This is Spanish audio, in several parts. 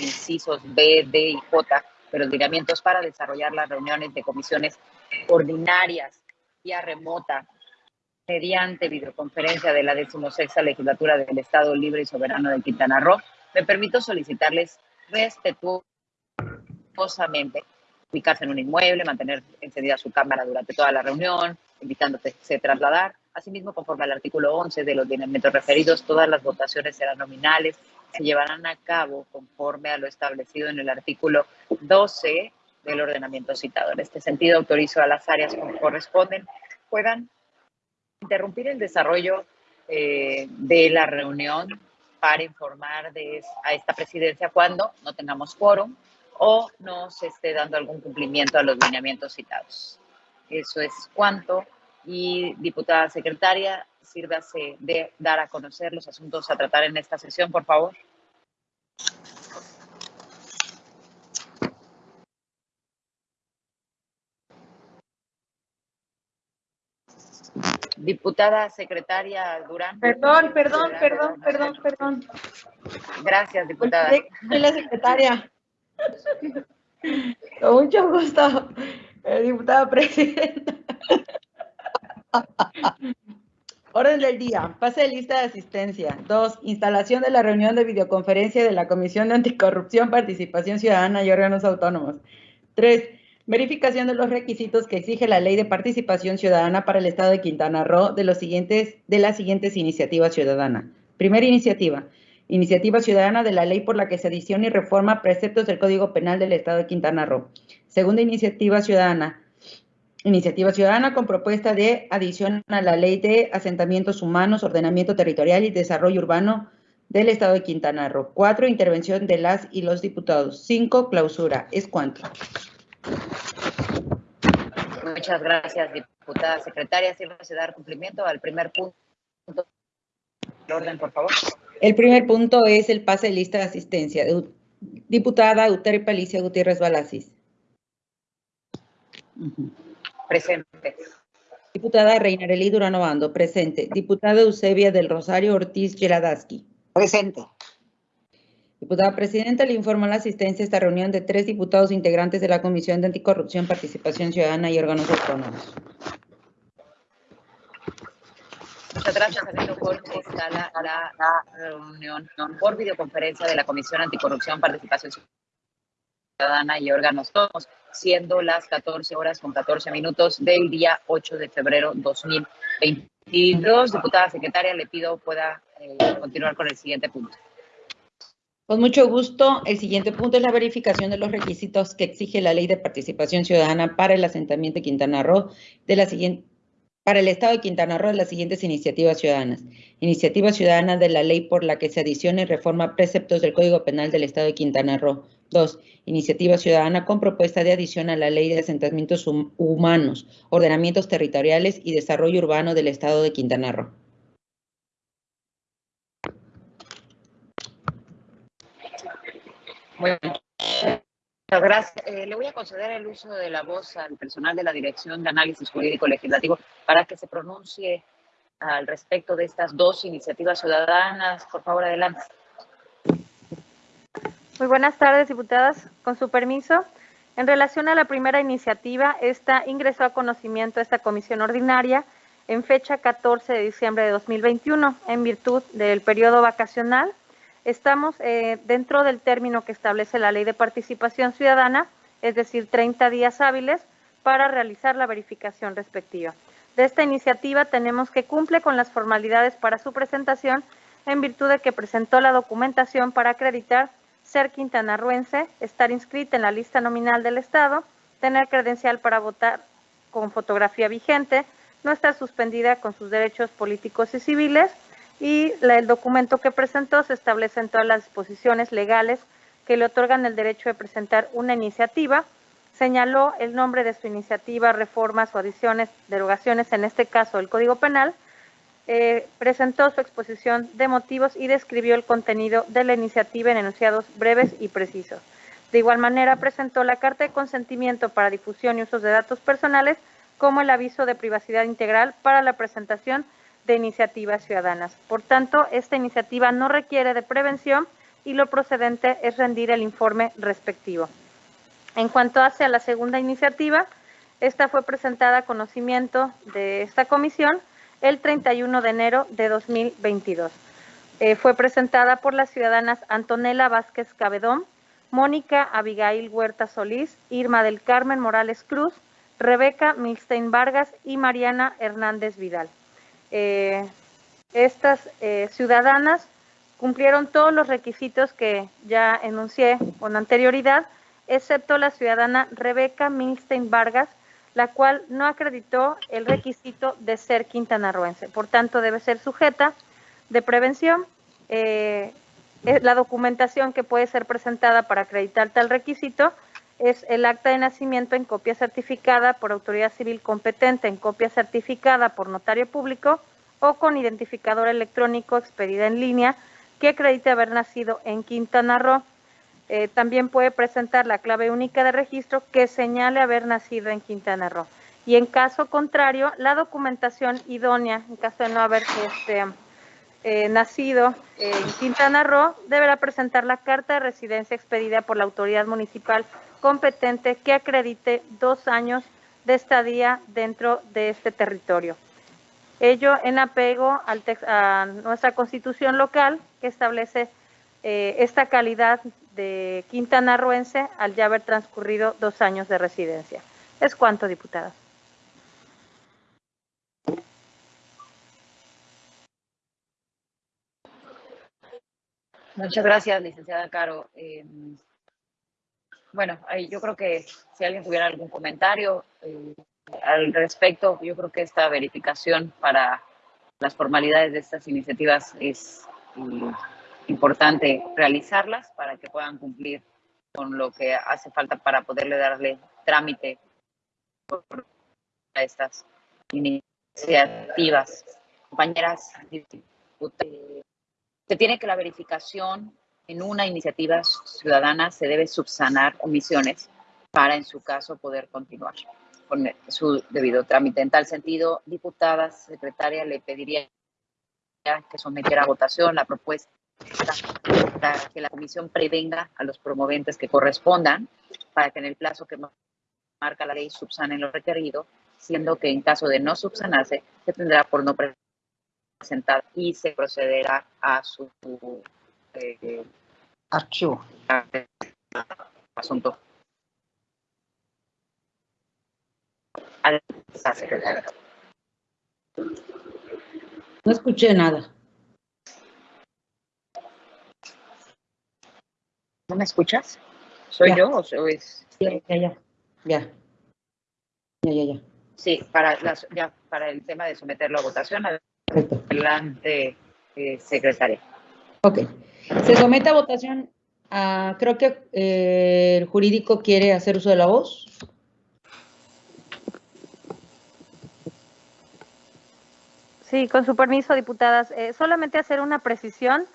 incisos B, D y J de los lineamientos para desarrollar las reuniones de comisiones ordinarias vía remota mediante videoconferencia de la decimosexta legislatura del Estado Libre y Soberano de Quintana Roo, me permito solicitarles respetuosamente ubicarse en un inmueble, mantener encendida su cámara durante toda la reunión, invitándose a trasladar. Asimismo, conforme al artículo 11 de los lineamientos referidos, todas las votaciones serán nominales, se llevarán a cabo conforme a lo establecido en el artículo 12 del ordenamiento citado. En este sentido, autorizo a las áreas que corresponden puedan interrumpir el desarrollo eh, de la reunión para informar de, a esta presidencia cuando no tengamos quórum o no se esté dando algún cumplimiento a los lineamientos citados. Eso es cuanto. Y diputada secretaria, sírvase de dar a conocer los asuntos a tratar en esta sesión, por favor. Diputada secretaria Durán. Perdón, perdón, perdón, perdón, perdón. Gracias, diputada. Soy la secretaria. Con mucho gusto, eh, diputada presidenta. Orden del día. Pase de lista de asistencia. Dos, instalación de la reunión de videoconferencia de la Comisión de Anticorrupción, Participación Ciudadana y Órganos Autónomos. Tres, verificación de los requisitos que exige la Ley de Participación Ciudadana para el Estado de Quintana Roo de, los siguientes, de las siguientes iniciativas ciudadanas. Primera iniciativa, Iniciativa ciudadana de la ley por la que se adiciona y reforma preceptos del Código Penal del Estado de Quintana Roo. Segunda iniciativa ciudadana. Iniciativa ciudadana con propuesta de adición a la ley de asentamientos humanos, ordenamiento territorial y desarrollo urbano del Estado de Quintana Roo. Cuatro, intervención de las y los diputados. Cinco, clausura. ¿Es cuánto? Muchas gracias, diputada secretaria. Sírvase dar cumplimiento al primer punto. orden, por favor. El primer punto es el pase de lista de asistencia. Diputada Uteri Palicia Gutiérrez Balasis. Presente. Diputada Reinarelí Durano Bando, presente. Diputada Eusebia del Rosario Ortiz Geladaski. Presente. Diputada Presidenta, le informo la asistencia a esta reunión de tres diputados integrantes de la Comisión de Anticorrupción, Participación Ciudadana y Órganos Autónomos. Muchas gracias, Alberto Jorge. Está la, la, reunión por videoconferencia de la Comisión Anticorrupción, Participación Ciudadana y Órganos Todos, siendo las 14 horas con 14 minutos del día 8 de febrero 2022. Diputada secretaria, le pido pueda eh, continuar con el siguiente punto. Con mucho gusto. El siguiente punto es la verificación de los requisitos que exige la Ley de Participación Ciudadana para el asentamiento de Quintana Roo de la siguiente para el Estado de Quintana Roo las siguientes iniciativas ciudadanas. Iniciativa ciudadana de la ley por la que se adiciona y reforma preceptos del Código Penal del Estado de Quintana Roo. Dos, iniciativa ciudadana con propuesta de adición a la ley de asentamientos humanos, ordenamientos territoriales y desarrollo urbano del Estado de Quintana Roo. Gracias. Eh, le voy a conceder el uso de la voz al personal de la Dirección de Análisis Jurídico Legislativo para que se pronuncie al respecto de estas dos iniciativas ciudadanas. Por favor, adelante. Muy buenas tardes, diputadas. Con su permiso, en relación a la primera iniciativa, esta ingresó a conocimiento a esta comisión ordinaria en fecha 14 de diciembre de 2021, en virtud del periodo vacacional Estamos eh, dentro del término que establece la Ley de Participación Ciudadana, es decir, 30 días hábiles para realizar la verificación respectiva. De esta iniciativa tenemos que cumple con las formalidades para su presentación en virtud de que presentó la documentación para acreditar ser quintanarruense, estar inscrita en la lista nominal del Estado, tener credencial para votar con fotografía vigente, no estar suspendida con sus derechos políticos y civiles, y el documento que presentó se establecen todas las disposiciones legales que le otorgan el derecho de presentar una iniciativa. Señaló el nombre de su iniciativa, reformas o adiciones, derogaciones, en este caso el Código Penal. Eh, presentó su exposición de motivos y describió el contenido de la iniciativa en enunciados breves y precisos. De igual manera, presentó la carta de consentimiento para difusión y usos de datos personales, como el aviso de privacidad integral para la presentación de iniciativas ciudadanas. Por tanto, esta iniciativa no requiere de prevención y lo procedente es rendir el informe respectivo. En cuanto hace a la segunda iniciativa, esta fue presentada a conocimiento de esta comisión el 31 de enero de 2022. Eh, fue presentada por las ciudadanas Antonella Vázquez Cabedón, Mónica Abigail Huerta Solís, Irma del Carmen Morales Cruz, Rebeca Milstein Vargas y Mariana Hernández Vidal. Eh, estas eh, ciudadanas cumplieron todos los requisitos que ya enuncié con anterioridad, excepto la ciudadana Rebeca Milstein Vargas, la cual no acreditó el requisito de ser quintanarroense. Por tanto, debe ser sujeta de prevención. Eh, la documentación que puede ser presentada para acreditar tal requisito es el acta de nacimiento en copia certificada por autoridad civil competente, en copia certificada por notario público o con identificador electrónico expedida en línea que acredite haber nacido en Quintana Roo. Eh, también puede presentar la clave única de registro que señale haber nacido en Quintana Roo. Y en caso contrario, la documentación idónea, en caso de no haber este, eh, nacido en Quintana Roo, deberá presentar la carta de residencia expedida por la autoridad municipal competente que acredite dos años de estadía dentro de este territorio. Ello en apego al a nuestra constitución local que establece eh, esta calidad de quintanarroense al ya haber transcurrido dos años de residencia. Es cuanto, diputada. Muchas gracias, licenciada Caro. Eh, bueno, yo creo que si alguien tuviera algún comentario eh, al respecto, yo creo que esta verificación para las formalidades de estas iniciativas es eh, importante realizarlas para que puedan cumplir con lo que hace falta para poderle darle trámite a estas iniciativas. Compañeras, se tiene que la verificación en una iniciativa ciudadana se debe subsanar omisiones para, en su caso, poder continuar con su debido trámite. En tal sentido, diputada, secretaria, le pediría que sometiera a votación la propuesta para que la comisión prevenga a los promoventes que correspondan para que en el plazo que marca la ley subsanen lo requerido, siendo que en caso de no subsanarse, se tendrá por no presentar y se procederá a su eh, archivo. Asunto. No escuché nada. Me escuchas? ¿Soy yo o es...? Ya, ya, ya. Ya, ya, ya. Sí, para, las, ya, para el tema de someterlo a votación. Adelante, eh, secretaria. Ok. Se somete a votación. creo que eh, el jurídico quiere hacer uso de la voz. Sí, con su permiso, diputadas. Eh, solamente hacer una precisión.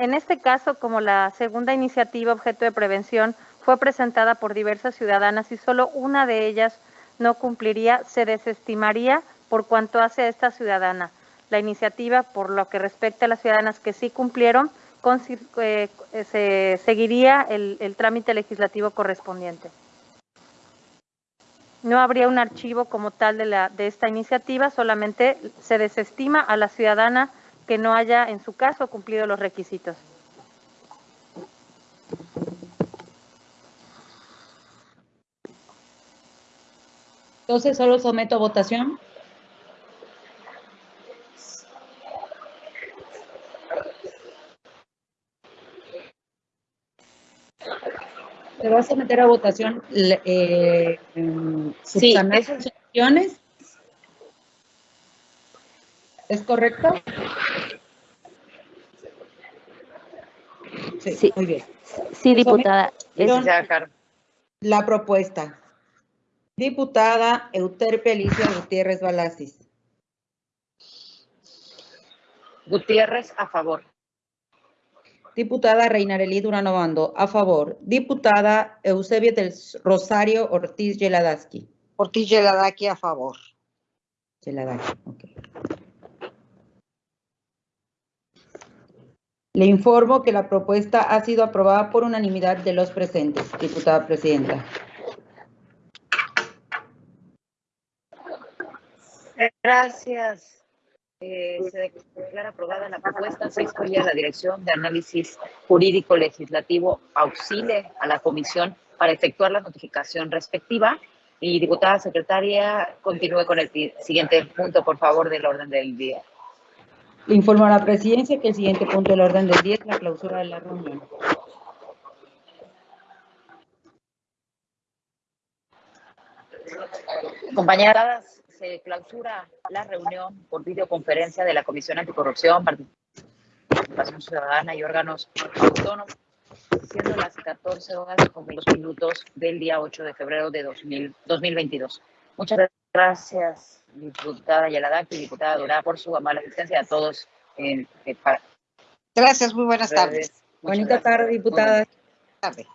En este caso, como la segunda iniciativa objeto de prevención fue presentada por diversas ciudadanas y solo una de ellas no cumpliría, se desestimaría por cuanto hace a esta ciudadana. La iniciativa, por lo que respecta a las ciudadanas que sí cumplieron, eh, se seguiría el, el trámite legislativo correspondiente. No habría un archivo como tal de, la, de esta iniciativa, solamente se desestima a la ciudadana que no haya, en su caso, cumplido los requisitos. Entonces, solo someto a votación. Se va a someter a votación eh, sí, ¿Es correcto? Sí, muy bien. Sí, diputada. La propuesta. Diputada Euterpe Alicia Gutiérrez Balasis. Gutiérrez, a favor. Diputada Reinarelí Durano Bando, a favor. Diputada Eusebia del Rosario Ortiz Yeladaski. Ortiz Yeladaki, a favor. Yeladaki, ok. Le informo que la propuesta ha sido aprobada por unanimidad de los presentes. Diputada Presidenta. Gracias. Eh, se declara aprobada la propuesta, se excluye a la Dirección de Análisis Jurídico Legislativo auxilie a la Comisión para efectuar la notificación respectiva. Y diputada secretaria, continúe con el siguiente punto, por favor, del orden del día. Informo a la presidencia que el siguiente punto del orden del día es la clausura de la reunión. Compañeras, se clausura la reunión por videoconferencia de la Comisión Anticorrupción, Participación Ciudadana y órganos autónomos, siendo las 14 horas con dos minutos del día 8 de febrero de 2022. Muchas gracias, diputada Yaladaki y diputada Dora, por su amable asistencia a todos. Eh, gracias, muy buenas tardes. Bonita tarde, diputada. Tarde.